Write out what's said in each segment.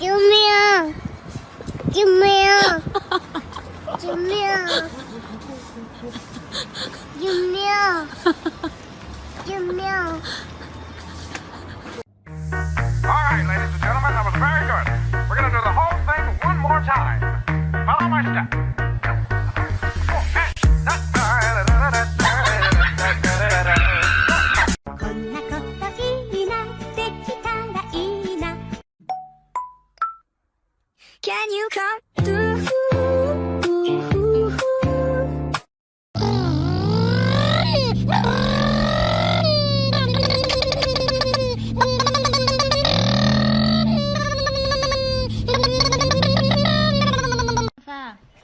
주미야, 주미야, 주미야, 주미야, 주미야. Can you come through?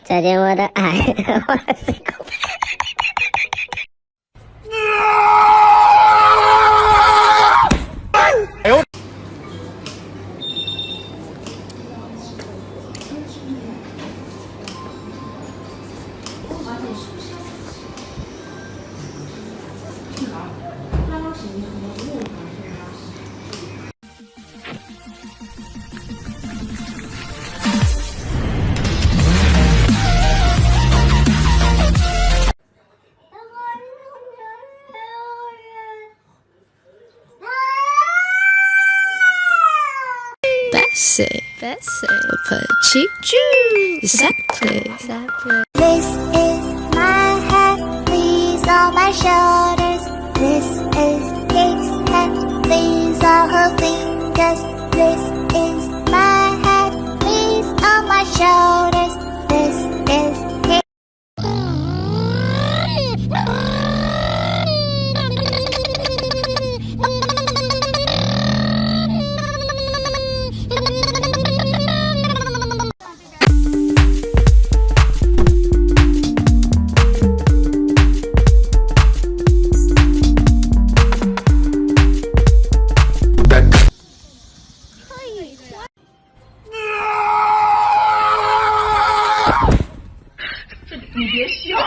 자제마다 아, Bessie, Bessie, Jew, exactly, exactly. These my shoulders. This is 你别笑。